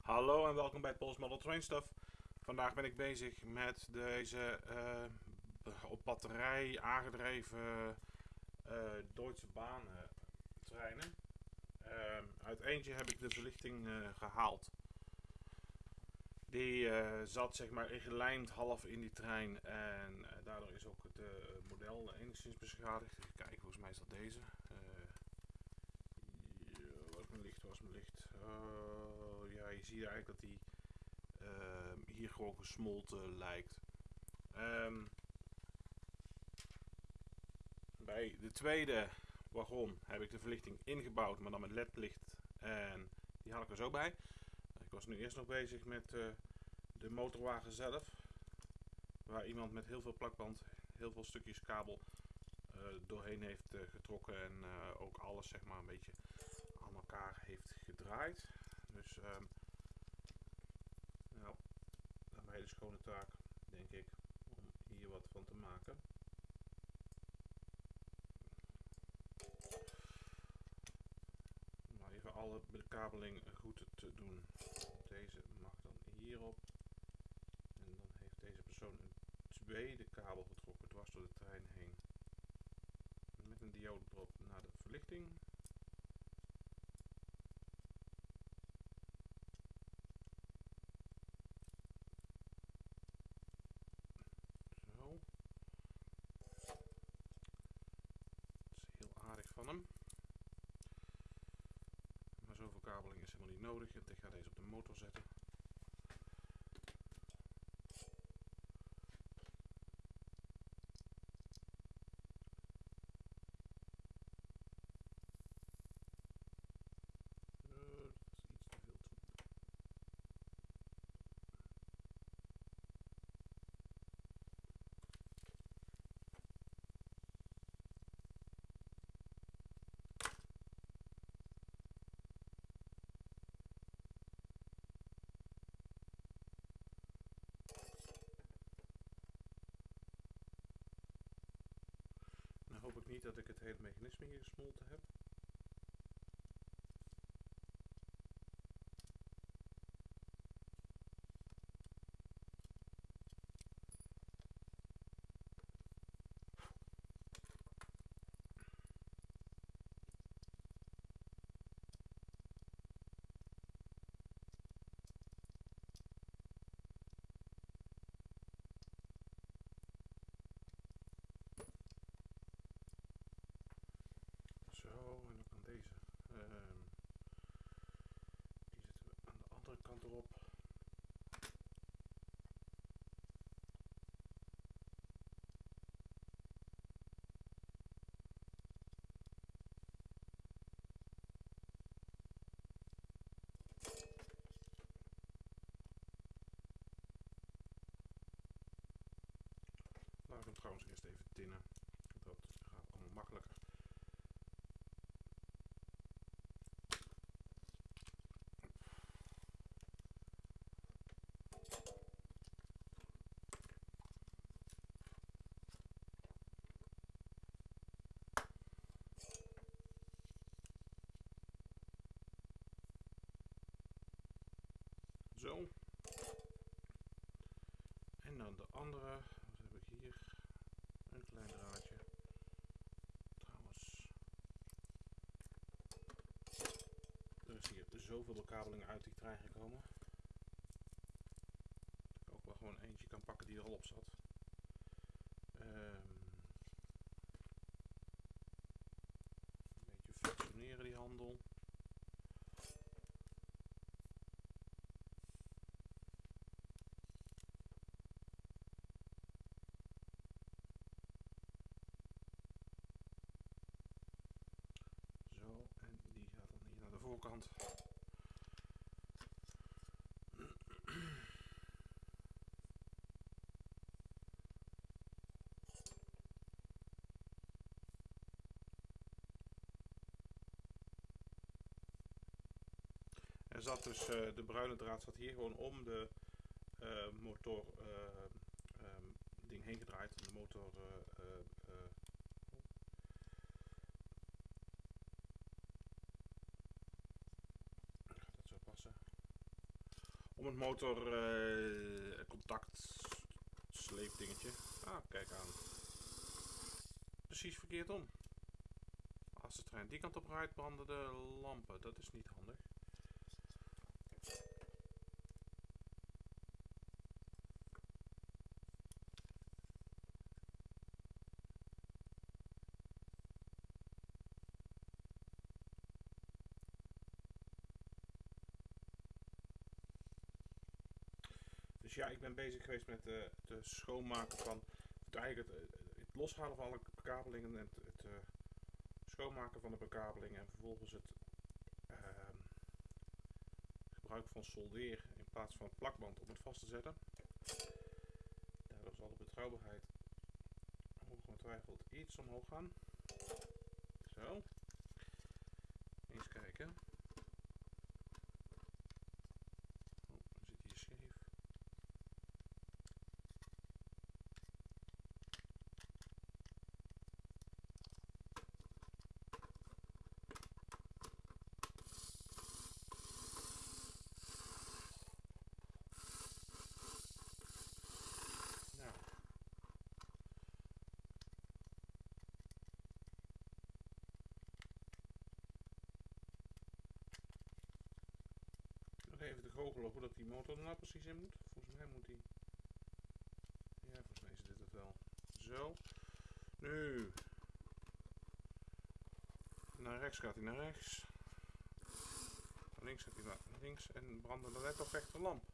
Hallo en welkom bij Pols Model Train Stuff. Vandaag ben ik bezig met deze eh, op batterij aangedreven uh, Duitse Bahn treinen. Uh, uit eentje heb ik de verlichting gehaald. Die zat zeg maar ingelijmd half in die trein en daardoor is ook het model enigszins beschadigd. Kijken, volgens mij is dat deze. was mijn licht, was mijn licht. Oh, ja, je ziet eigenlijk dat die hier gewoon gesmolten lijkt. Um, bij de tweede wagon heb ik de verlichting ingebouwd, maar dan met ledlicht. En die haal ik er zo bij. Ik was nu eerst nog bezig met uh, de motorwagen zelf. Waar iemand met heel veel plakband, heel veel stukjes kabel uh, doorheen heeft uh, getrokken. En ook alles zeg maar een beetje heeft gedraaid. Dus um, nou, een hele schone taak denk ik om hier wat van te maken. Even alle bekabeling goed te doen. Deze mag dan hierop. En dan heeft deze persoon een tweede kabel getrokken dwars door de trein heen. Met een diode erop naar de verlichting. van Maar zoveel kabeling is helemaal niet nodig. Ik ga deze op de motor zetten. Hoop ik niet dat ik het hele mechanisme hier gesmolten heb. Zo, en dan kan deze. Um, die zetten we aan de andere kant erop. Ik hem trouwens eerst even tinnen. Dat gaat allemaal makkelijker. Zo. En dan de andere. Wat heb ik hier? Een klein draadje. Trouwens. Er is hier zoveel bekabeling uit die trein gekomen. Dat ik ook wel gewoon eentje kan pakken die er al op zat. Um, een beetje functioneren die handel. En die gaat dan hier naar de voorkant. Er zat dus, uh, de bruine draad zat hier gewoon om de uh, motor uh, um, ding heen gedraaid. De motor om het motor uh, contact sleepdingetje. Ah, kijk aan. Precies verkeerd om. Als de trein die kant op rijdt, branden de lampen. Dat is niet handig. Dus ja, ik ben bezig geweest met uh, het schoonmaken van eigenlijk het, het, loshalen van alle bekabelingen en het, het schoonmaken van de bekabeling en vervolgens het uh, gebruik van soldeer in plaats van plakband om het vast te zetten. Daardoor zal de betrouwbaarheid ongetwijfeld iets omhoog gaan. Zo. Eens kijken. Even te goochelen hoe dat die motor er nou precies in moet. Volgens mij moet die... Ja, volgens mij is dit het wel. Zo. Nu. Naar rechts gaat hij naar rechts. Naar links gaat hij naar links en branden de net op lamp.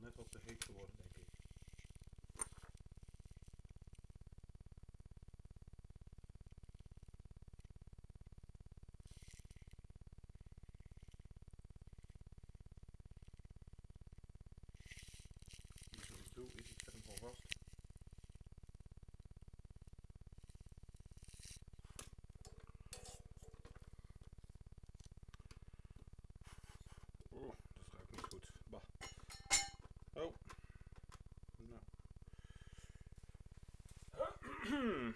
net wat te heet geworden, denk ik. Dus wat ik doe is ik zet hem gewoon vast. Hmm.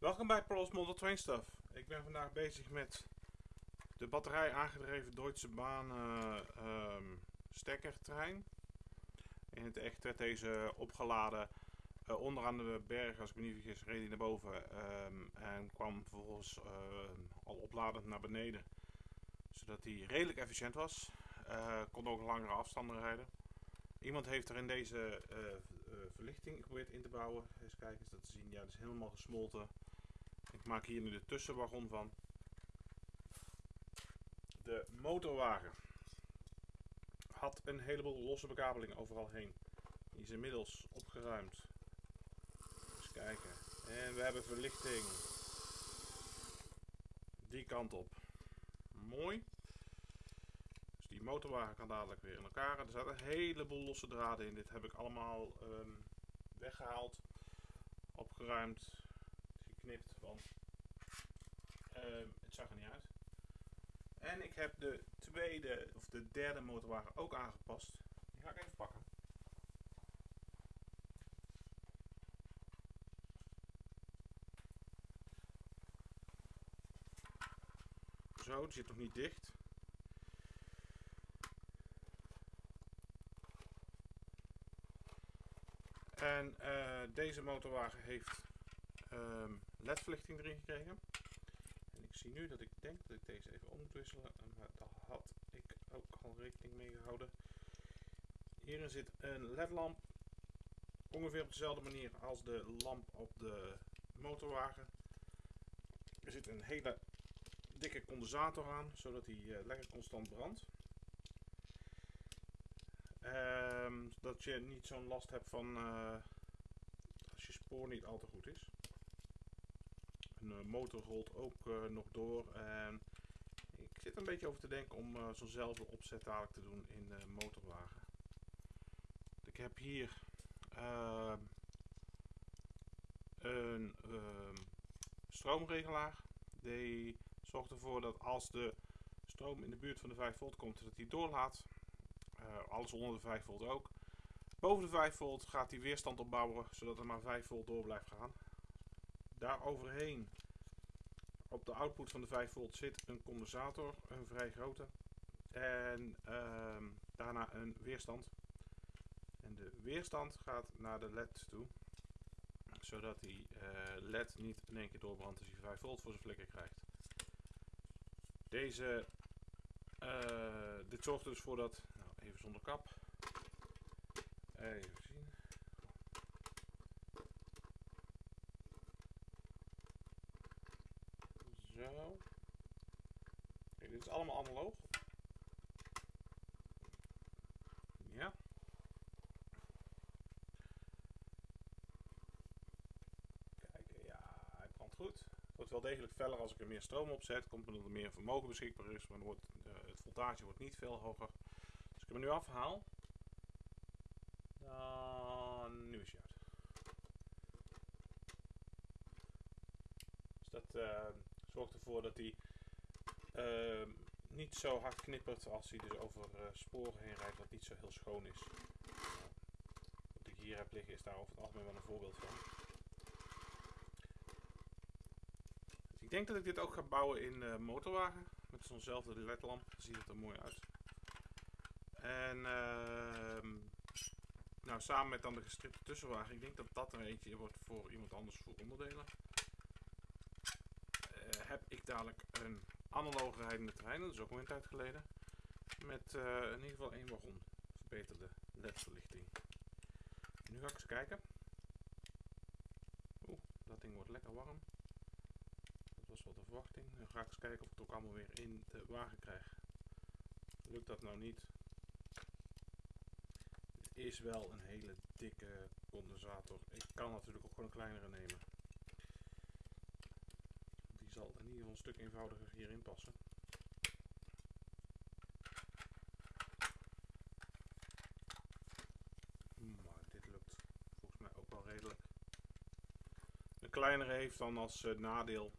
Welkom bij Polos Model Train Stuff. Ik ben vandaag bezig met de batterij aangedreven Deutsche Bahn uh, um, stekkertrein. In het echt werd deze opgeladen uh, onderaan de berg, als ik me niet vergis, reed hij naar boven um, en kwam vervolgens uh, al opladend naar beneden. Zodat hij redelijk efficiënt was. Uh, kon ook langere afstanden rijden. Iemand heeft er in deze verlichting geprobeerd in te bouwen. Eens kijken, is dat te zien. Ja, het is helemaal gesmolten. Ik maak hier nu de tussenwagon van. De motorwagen had een heleboel losse bekabeling overal heen. Die is inmiddels opgeruimd. Eens kijken. En we hebben verlichting. Die kant op. Mooi. Dus die motorwagen kan dadelijk weer in elkaar. Er zaten een heleboel losse draden in. Dit heb ik allemaal um, weggehaald. Opgeruimd geknipt, want uh, het zag er niet uit. En ik heb de tweede of de derde motorwagen ook aangepast. Die ga ik even pakken. Zo, die zit nog niet dicht. En uh, deze motorwagen heeft um, ledverlichting erin gekregen. En ik zie nu dat ik denk dat ik deze even om moet wisselen. Maar daar had ik ook al rekening mee gehouden. Hierin zit een ledlamp. Ongeveer op dezelfde manier als de lamp op de motorwagen. Er zit een hele dikke condensator aan, zodat hij uh, lekker constant brandt. Um, dat je niet zo'n last hebt van uh, als je spoor niet al te goed is. Een uh, motor rolt ook nog door. En ik zit een beetje over te denken om zo'nzelfde opzet dadelijk te doen in de motorwagen. Ik heb hier ehm, een ehm, stroomregelaar. Die zorgt ervoor dat als de stroom in de buurt van de 5 volt komt, dat hij doorlaat. Alles onder de 5 volt ook. Boven de 5 volt gaat hij weerstand opbouwen, zodat er maar 5 volt door blijft gaan. Daar overheen, op de output van de 5 volt, zit een condensator, een vrij grote. En uh, daarna een weerstand. En de weerstand gaat naar de LED toe. Zodat die uh, LED niet in één keer doorbrandt als hij 5 volt voor zijn flikker krijgt. Deze, uh, dit zorgt dus voor dat, nou even zonder kap, even zien. Zo. Dit is allemaal analoog. Ja. Kijk, ja, hij brandt goed wordt wel degelijk feller als ik er meer stroom op zet. Komt omdat er meer vermogen beschikbaar is. Maar uh, het voltage wordt niet veel hoger. Als ik hem nu afhaal. Dan nu is hij uit. Dus dat uh, zorgt ervoor dat hij uh, niet zo hard knippert als hij dus over sporen heen rijdt. Wat niet zo heel schoon is. wat ik hier heb liggen is daar over het algemeen wel een voorbeeld van. Ik denk dat ik dit ook ga bouwen in uh, motorwagen. Met zo'nzelfde ledlamp. Ziet het er mooi uit. En uh, nou, samen met dan de gestripte tussenwagen. Ik denk dat dat er eentje wordt voor iemand anders voor onderdelen. Heb ik dadelijk een analoge rijdende trein. Dat is ook een tijd geleden. Met uh, in ieder geval één wagon. Verbeterde ledverlichting. Nu ga ik eens kijken. Oeh, dat ding wordt lekker warm was wel de verwachting. Dan ga ik eens kijken of ik het ook allemaal weer in de wagen krijg. Lukt dat nou niet? Het is wel een hele dikke condensator. Ik kan natuurlijk ook gewoon een kleinere nemen. Zal in ieder geval een stuk eenvoudiger hierin passen. Maar dit lukt volgens mij ook wel redelijk. Een kleinere heeft dan als uh, nadeel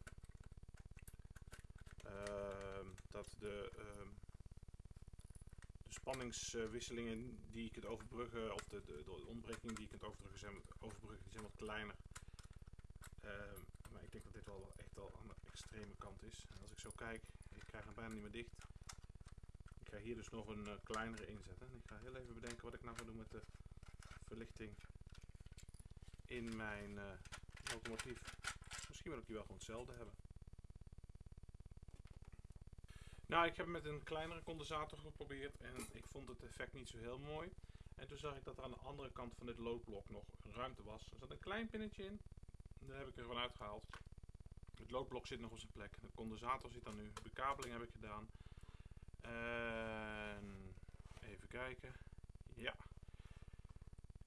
dat de, uh, de spanningswisselingen die je kunt overbruggen, of de, de, de ontbreking die je kunt overbruggen, zijn, overbruggen, zijn wat kleiner. Maar ik denk dat dit wel echt wel aan de extreme kant is. Als ik zo kijk, ik krijg hem bijna niet meer dicht. Ik ga hier dus nog een uh, kleinere inzetten. En ik ga heel even bedenken wat ik nou ga doen met de verlichting in mijn uh, locomotief. Misschien wil ik die wel gewoon hetzelfde hebben. Nou, ik heb met een kleinere condensator geprobeerd en ik vond het effect niet zo heel mooi. En toen zag ik dat er aan de andere kant van dit loodblok nog ruimte was. Er zat een klein pinnetje in, daar heb ik er gewoon uitgehaald. Het loodblok zit nog op zijn plek. De condensator zit daar nu. De bekabeling heb ik gedaan. En even kijken. Ja.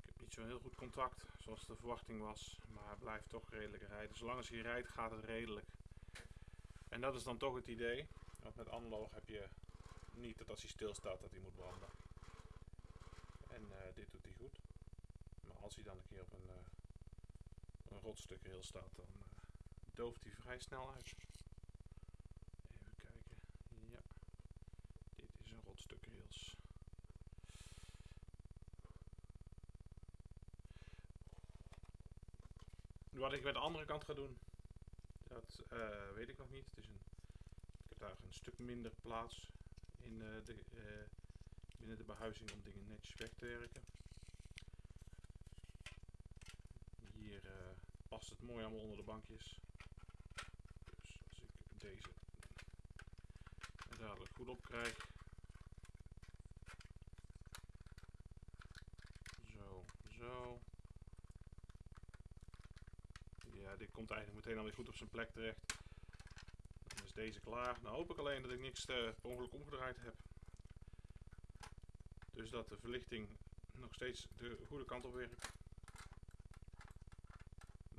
Ik heb niet zo heel goed contact, zoals de verwachting was. Maar hij blijft toch redelijk rijden. Zolang als hij rijdt, gaat het redelijk. En dat is dan toch het idee. Want met analoog heb je niet dat als hij stilstaat dat hij moet branden. En uh, dit doet hij goed. Maar als hij dan een keer op een, uh, een rotstuk heel staat, dan uh, dooft hij vrij snel uit. Even kijken. Ja. Dit is een rotstuk rails. Wat ik met de andere kant ga doen, dat weet ik nog niet. Het is een daar een stuk minder plaats in uh, de, binnen de behuizing om dingen netjes weg te werken. Hier past het mooi allemaal onder de bankjes. Dus als ik deze er dadelijk goed op krijg. Zo. Ja, dit komt eigenlijk meteen alweer goed op zijn plek terecht. Dan is deze klaar. Nou hoop ik alleen dat ik niks uh, per ongeluk omgedraaid heb. Dus dat de verlichting nog steeds de goede kant op werkt.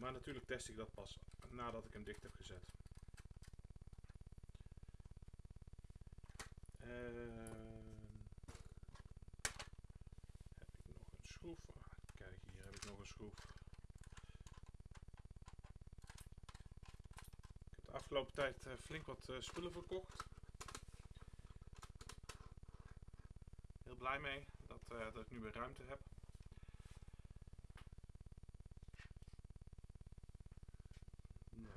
Maar natuurlijk test ik dat pas nadat ik hem dicht heb gezet. schroef. Ik heb de afgelopen tijd uh, flink wat uh, spullen verkocht. Heel blij mee dat, uh, dat ik nu weer ruimte heb. Ja.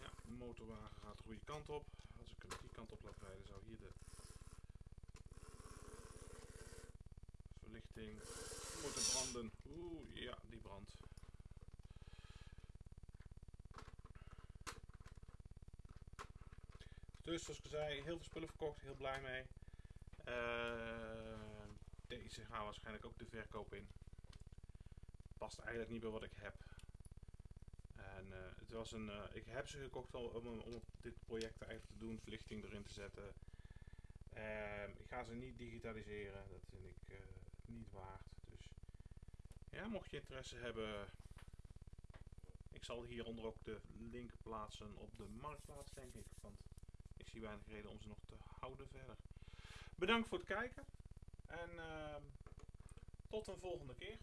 ja, de motorwagen gaat de goede kant op. Als ik hem die kant op laat rijden zou hier de verlichting moeten branden. Oeh, ja, die brandt. Dus zoals ik zei, heel veel spullen verkocht, heel blij mee. Uh, deze gaan waarschijnlijk ook de verkoop in. Past eigenlijk niet bij wat ik heb. En uh, het was een, uh, ik heb ze gekocht om, om, om dit project eigenlijk te doen, verlichting erin te zetten. Ehm, ik ga ze niet digitaliseren, dat vind ik niet waard. Dus ja, mocht je interesse hebben, ik zal hieronder ook de link plaatsen op de marktplaats, denk ik. Want ik zie weinig reden om ze nog te houden verder. Bedankt voor het kijken en uh, tot een volgende keer.